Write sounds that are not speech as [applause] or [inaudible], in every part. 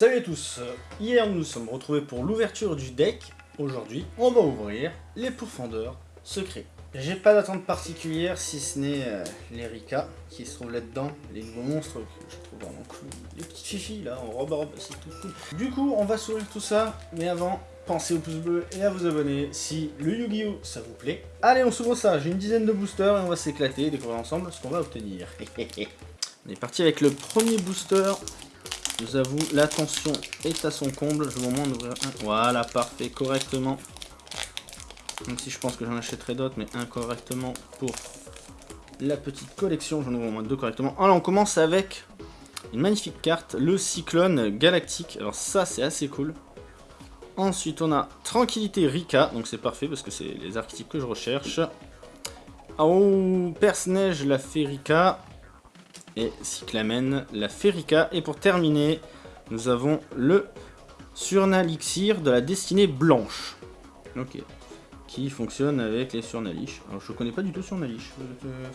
Salut à tous Hier nous nous sommes retrouvés pour l'ouverture du deck. Aujourd'hui, on va ouvrir les pourfendeurs secrets. J'ai pas d'attente particulière si ce n'est euh, les qui se trouvent là-dedans, les nouveaux monstres que je trouve vraiment cool. Les petites fifis là en robe robe, c'est tout cool. Du coup, on va s'ouvrir tout ça, mais avant, pensez au pouce bleu et à vous abonner si le Yu-Gi-Oh ça vous plaît. Allez, on s'ouvre ça, j'ai une dizaine de boosters et on va s'éclater et découvrir ensemble ce qu'on va obtenir. [laughs] on est parti avec le premier booster. Je vous avoue, l'attention est à son comble. Je vais au un. Voilà, parfait, correctement. Même si je pense que j'en achèterai d'autres, mais incorrectement pour la petite collection. J'en ouvre au moins deux correctement. Alors, on commence avec une magnifique carte, le Cyclone Galactique. Alors ça, c'est assez cool. Ensuite, on a Tranquillité Rika, donc c'est parfait parce que c'est les archétypes que je recherche. Oh, Perce-Neige, la Rika et Cyclamen, la Ferica. Et pour terminer, nous avons le Surnalixir de la Destinée Blanche. Ok. Qui fonctionne avec les Surnalish. Alors je connais pas du tout Surnalish,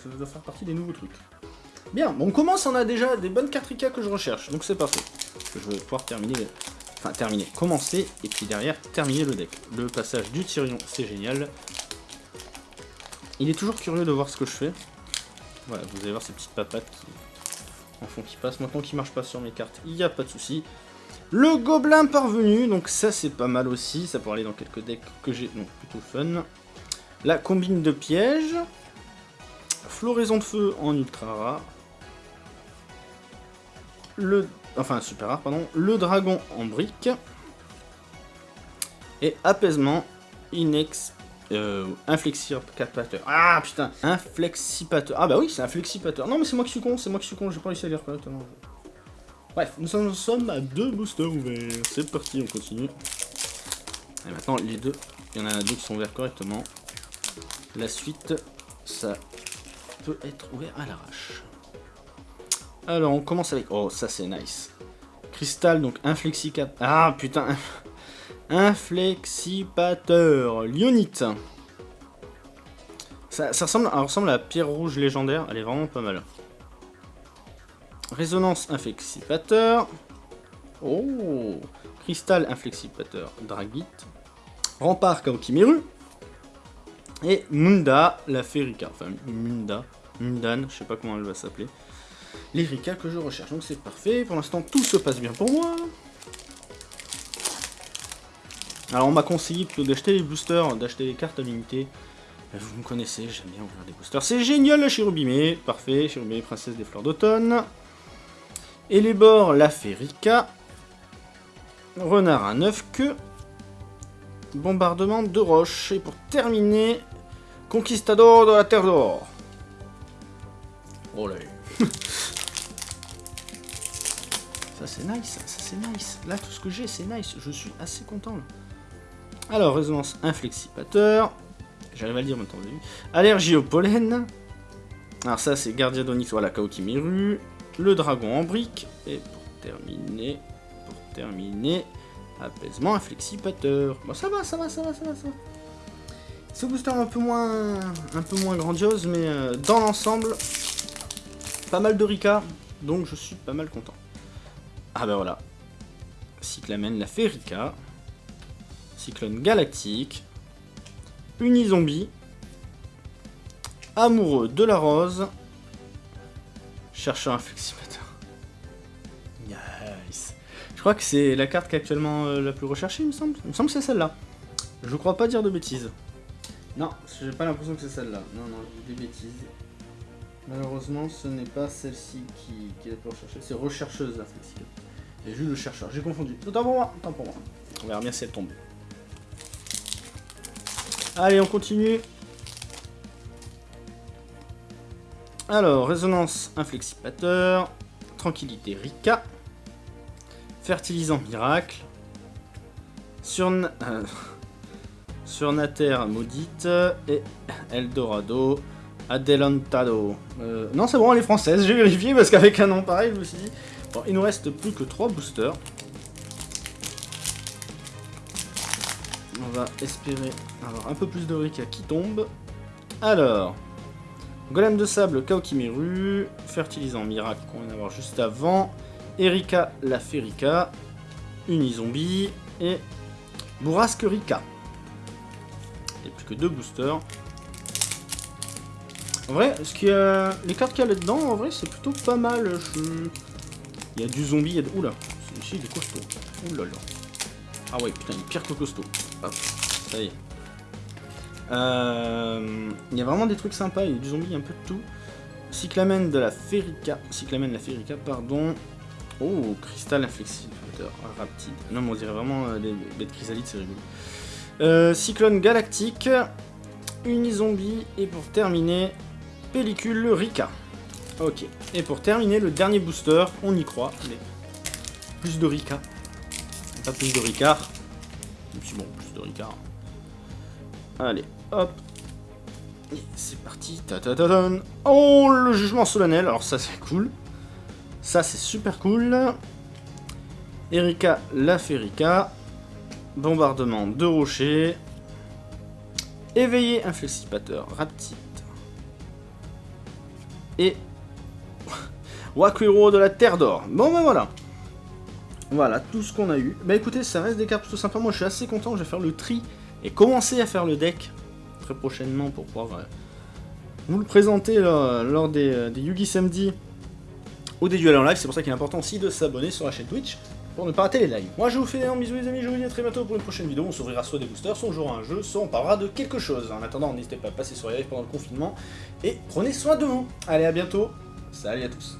ça doit faire partie des nouveaux trucs. Bien, on commence, on a déjà des bonnes cartes Rika que je recherche, donc c'est parfait. Je vais pouvoir terminer, enfin terminer, commencer, et puis derrière terminer le deck. Le passage du Tyrion, c'est génial. Il est toujours curieux de voir ce que je fais. Voilà, vous allez voir ces petites papates qui, en fond qui passe. Maintenant qu'il marche pas sur mes cartes, il n'y a pas de souci. Le gobelin parvenu, donc ça c'est pas mal aussi, ça pourrait aller dans quelques decks que j'ai, donc plutôt fun. La combine de pièges. Floraison de feu en ultra rare. Le... Enfin, super rare, pardon. Le dragon en brique. Et apaisement inex euh, inflexipateur. Ah putain, inflexipateur. Ah bah oui, c'est un flexipateur. Non mais c'est moi qui suis con, c'est moi qui suis con, j'ai pas réussi à lire correctement. Bref, nous sommes à deux boosters ouverts. C'est parti, on continue. Et maintenant, les deux, il y en a deux qui sont ouverts correctement. La suite, ça peut être ouvert à l'arrache. Alors, on commence avec... Oh, ça c'est nice. Cristal, donc inflexipateur. Ah putain Inflexipateur, Lyonite. Ça, ressemble, ressemble à la pierre rouge légendaire, elle est vraiment pas mal. Résonance inflexipateur. Oh Cristal inflexipateur, Dragite. Rempart Kaokimeru. Et Munda, la Ferica. Enfin, Munda, Mundan, je sais pas comment elle va s'appeler. L'Erika que je recherche, donc c'est parfait. Pour l'instant, tout se passe bien pour moi. Alors on m'a conseillé plutôt d'acheter les boosters, d'acheter les cartes à l'unité. Vous me connaissez, j'aime bien ouvrir des boosters. C'est génial la Chirubimé, parfait, Chirubimé, princesse des fleurs d'automne. Et les bords, la Ferica. Renard à 9 queues. Bombardement de roches. Et pour terminer, Conquistador de la Terre d'Or. Oh là [laughs] Ça c'est nice, ça c'est nice. Là tout ce que j'ai c'est nice, je suis assez content là. Alors, résonance inflexipateur. J'arrive à le dire maintenant, vous Allergie au pollen. Alors ça, c'est Gardien d'Onyx, voilà, Kaokimiru. Le dragon en brique. Et pour terminer, pour terminer, apaisement inflexipateur. Bon, ça va, ça va, ça va, ça va, ça va. Ce booster un peu moins, un peu moins grandiose, mais euh, dans l'ensemble, pas mal de Rika, donc je suis pas mal content. Ah ben voilà, Cyclamen la fait Rika. Cyclone galactique, Unizombie, Amoureux de la rose, Chercheur un flexipateur. [laughs] Nice. Je crois que c'est la carte qui est actuellement euh, la plus recherchée, il me semble. Il me semble que c'est celle-là. Je crois pas dire de bêtises. Non, j'ai pas l'impression que c'est celle-là. Non, non, des bêtises. Malheureusement, ce n'est pas celle-ci qui, est la plus recherchée. C'est rechercheuse, la flexible. J'ai vu le chercheur. J'ai confondu. Autant pour moi, autant pour moi. On verra bien si elle tombe. Allez, on continue. Alors, résonance inflexipateur, tranquillité Rika, fertilisant miracle, Surn... Euh, [laughs] surnater maudite et Eldorado Adelantado. Euh, non, c'est bon, elle est française, j'ai vérifié parce qu'avec un nom pareil, je me suis dit... Bon, il nous reste plus que 3 boosters. Va espérer avoir un peu plus de Rika qui tombe. Alors, Golem de sable, Kaokimeru, Fertilisant Miracle qu'on vient d'avoir juste avant, Erika la Ferica, Unizombie et Bourrasque Rika. Il n'y a plus que deux boosters. En vrai, ce qui les cartes qu'il y a là-dedans, en vrai, c'est plutôt pas mal. Il y a du zombie, il y a de... Oula, celui-ci, il est costaud. Oula là. Ah ouais, putain, il est pire que costaud. Est. Euh, il y a vraiment des trucs sympas, il y a du zombie, un peu de tout. Cyclamen de la Ferica. Cyclamen de la Ferica, pardon. Oh, cristal inflexible. Raptide. Non, mais on dirait vraiment euh, les bêtes chrysalides, c'est rigolo. Euh, Cyclone galactique. Unizombie. Et pour terminer, pellicule Rika. Ok. Et pour terminer, le dernier booster, on y croit, mais plus de Rika. Pas plus de Ricard. Et bon, plus de Ricard. Allez, hop. Et c'est parti. Ta -ta -ta oh, le jugement solennel. Alors ça, c'est cool. Ça, c'est super cool. Erika la Ferica. Bombardement de rochers. Éveillé inflexipateur raptite. Et [laughs] Wakwiro de la Terre d'Or. Bon ben voilà. Voilà, tout ce qu'on a eu. Bah écoutez, ça reste des cartes plutôt sympas. Moi je suis assez content, je vais faire le tri et commencer à faire le deck très prochainement pour pouvoir euh, vous le présenter lors des, euh, des Yugi Samedi ou des duels en live. C'est pour ça qu'il est important aussi de s'abonner sur la chaîne Twitch pour ne pas rater les lives. Moi je vous fais un bisou les amis, je vous dis à très bientôt pour une prochaine vidéo. On s'ouvrira soit des boosters, soit on jouera un jeu, soit on parlera de quelque chose. En attendant, n'hésitez pas à passer sur les lives pendant le confinement et prenez soin de vous. Allez, à bientôt. Salut à tous.